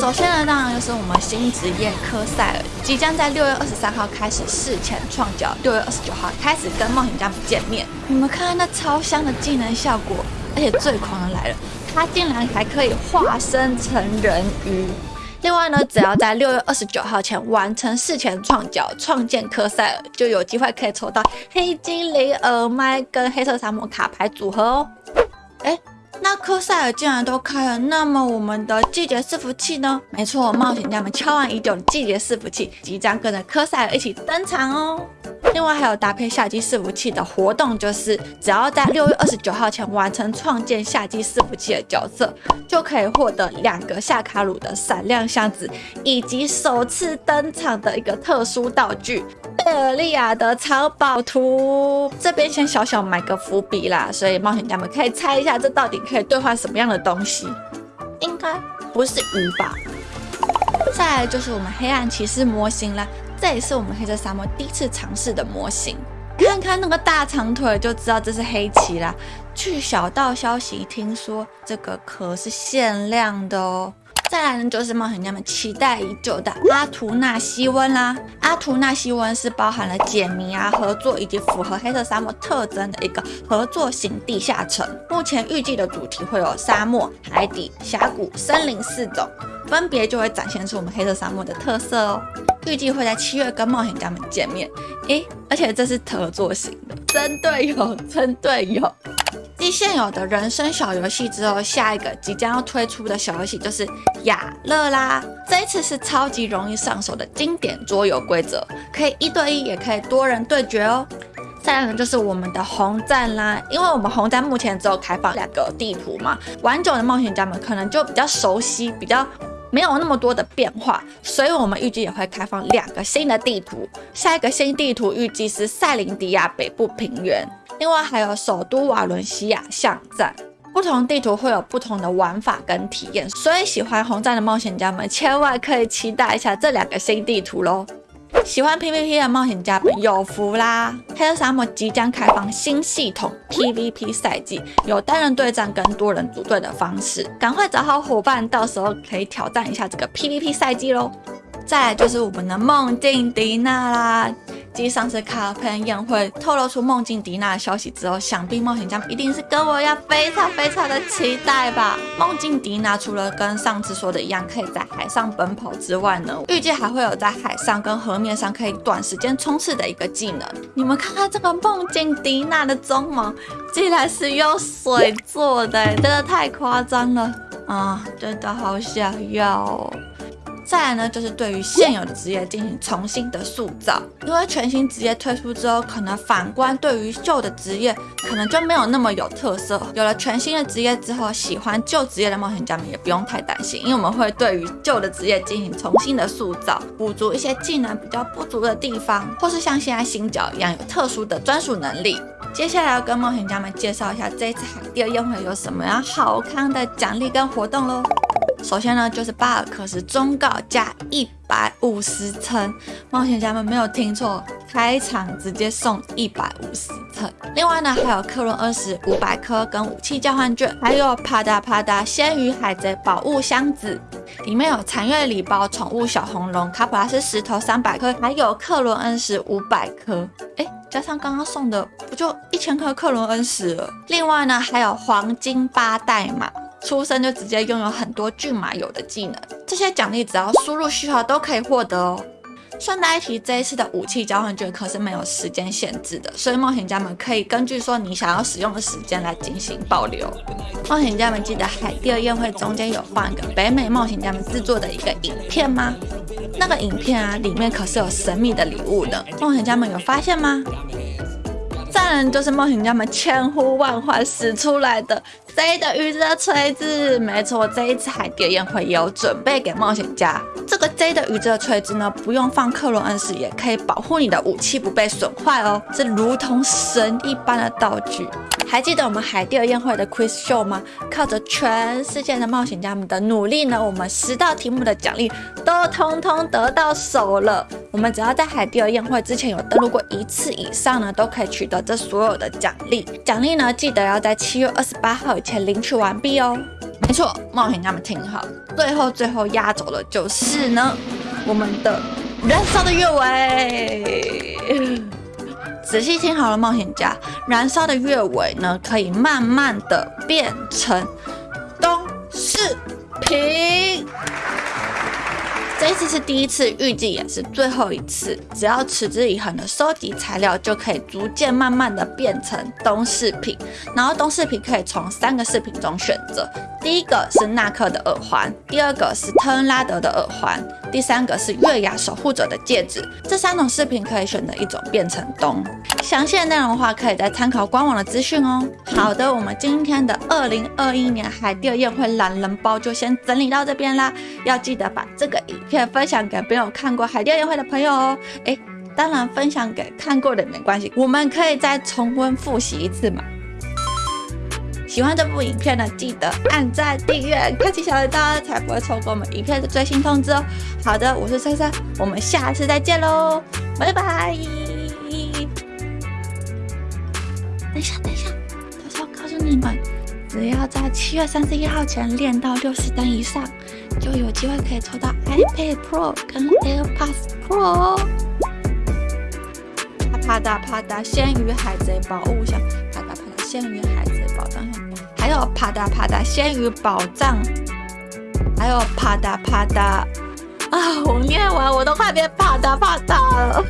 首先呢，当然就是我们新职业科赛尔，即将在六月二十三号开始事前创角，六月二十九号开始跟冒险家们见面。你们看看那超香的技能效果，而且最狂的来了，它竟然还可以化身成人鱼。另外呢，只要在六月二十九号前完成事前创角，创建科赛尔，就有机会可以抽到黑精灵耳麦跟黑色沙漠卡牌组合哦。哎。那科赛尔竟然都开了，那么我们的季节伺服器呢？没错，冒险家们敲完已久的季节伺服器即将跟着科赛尔一起登场哦。另外还有搭配夏季伺服器的活动，就是只要在六月二十九号前完成创建夏季伺服器的角色，就可以获得两个夏卡鲁的闪亮箱子，以及首次登场的一个特殊道具。贝尔利亚的藏宝图，这边先小小埋个伏笔啦，所以冒险家们可以猜一下，这到底可以兑换什么样的东西？应该不是鱼吧？再来就是我们黑暗骑士模型啦，这也是我们黑色沙漠第一次尝试的模型，看看那个大长腿就知道这是黑骑啦。据小道消息，听说这个壳是限量的哦。再来呢，就是冒险家们期待已久的阿图纳西温啦。阿图纳西温是包含了解谜啊、合作以及符合黑色沙漠特征的一个合作型地下城。目前预计的主题会有沙漠、海底、峡谷、森林四种，分别就会展现出我们黑色沙漠的特色哦。预计会在七月跟冒险家们见面。诶，而且这是合作型的，真队友，真队友。继现有的人生小游戏之后，下一个即将要推出的小游戏就是雅乐啦。这一次是超级容易上手的经典桌游规则，可以一对一，也可以多人对决哦。再来呢，就是我们的红战啦，因为我们红战目前只有开放两个地图嘛，玩久的冒险家们可能就比较熟悉，比较没有那么多的变化，所以我们预计也会开放两个新的地图。下一个新地图预计是塞林迪亚北部平原。另外还有首都瓦伦西亚巷战，不同地图会有不同的玩法跟体验，所以喜欢红战的冒险家们千万可以期待一下这两个新地图喽！喜欢 PVP 的冒险家们有福啦！黑色沙漠即将开放新系统 PVP 赛季，有单人对战跟多人组队的方式，赶快找好伙伴，到时候可以挑战一下这个 PVP 赛季喽！再来就是我们的梦境迪娜啦。继上次卡喷宴会透露出梦境迪娜的消息之后，想必冒险家们一定是跟我一样非常非常的期待吧。梦境迪娜除了跟上次说的一样可以在海上奔跑之外呢，预计还会有在海上跟河面上可以短时间冲刺的一个技能。你们看看这个梦境迪娜的鬃毛，竟然是用水做的，真的太夸张了啊！真的好想要。再来呢，就是对于现有的职业进行重新的塑造，因为全新职业推出之后，可能反观对于旧的职业，可能就没有那么有特色。有了全新的职业之后，喜欢旧职业的冒险家们也不用太担心，因为我们会对于旧的职业进行重新的塑造，补足一些技能比较不足的地方，或是像现在新角一样有特殊的专属能力。接下来要跟冒险家们介绍一下这次海地宴会有什么样好看的奖励跟活动喽。首先呢，就是巴尔克斯忠告加一百五十层，冒险家们没有听错，开场直接送一百五十层。另外呢，还有克伦二十五百颗跟武器交换券，还有啪嗒啪嗒鲜鱼海贼宝物箱子，里面有残月礼包、宠物小红龙、卡普拉斯石头三百颗，还有克伦恩石五百颗。哎，加上刚刚送的，不就一千颗克伦恩石了？另外呢，还有黄金八代码。出生就直接拥有很多骏马有的技能，这些奖励只要输入序号都可以获得哦。顺带一提，这一次的武器交换券可是没有时间限制的，所以冒险家们可以根据说你想要使用的时间来进行保留。冒险家们记得海第二宴会中间有放一个北美冒险家们制作的一个影片吗？那个影片啊，里面可是有神秘的礼物的，冒险家们有发现吗？再人就是冒险家们千呼万唤使出来的 Z 的预热锤子，没错，这一次海底宴会有准备给冒险家。这个 Z 的宇宙锤子呢，不用放克隆恩石，也可以保护你的武器不被损坏哦，是如同神一般的道具。还记得我们海底宴会的 Quiz Show 吗？靠着全世界的冒险家们的努力呢，我们十道题目的奖励都通通得到手了。我们只要在海底宴会之前有登录过一次以上呢，都可以取得这所有的奖励。奖励呢，记得要在七月二十八号以前领取完毕哦。没错，冒险家们听好，最后最后压轴的就是呢，我们的燃烧的月尾。仔细听好了，冒险家，燃烧的月尾呢，可以慢慢的变成东视频。这一次是第一次，预计也是最后一次。只要持之以恒的收集材料，就可以逐渐慢慢的变成东饰品。然后东饰品可以从三个饰品中选择，第一个是纳克的耳环，第二个是特恩拉德的耳环，第三个是月牙守护者的戒指。这三种饰品可以选择一种变成东。详细的内容的话，可以再参考官网的资讯哦。好的，我们今天的二零二一年海钓宴会懒人包就先整理到这边啦。要记得把这个影片分享给没有看过海钓宴会的朋友哦。诶，当然分享给看过的没关系，我们可以再重温复习一次嘛。喜欢这部影片呢，记得按赞、订阅、开启小铃铛，才不会错过我们影片的最新通知哦。好的，我是珊珊，我们下次再见喽，拜拜。等一下，等一下，偷偷告诉你们，只要在七月三十一号前练到六十等以上，就有机会可以抽到 iPad Pro 跟 AirPods Pro。啪嗒啪嗒，鲜鱼海贼宝物箱，鲜鱼海贼宝藏，还有啪嗒啪嗒，鲜鱼宝藏，还有啪嗒啪嗒。啊，我念完我都快变啪嗒啪嗒了。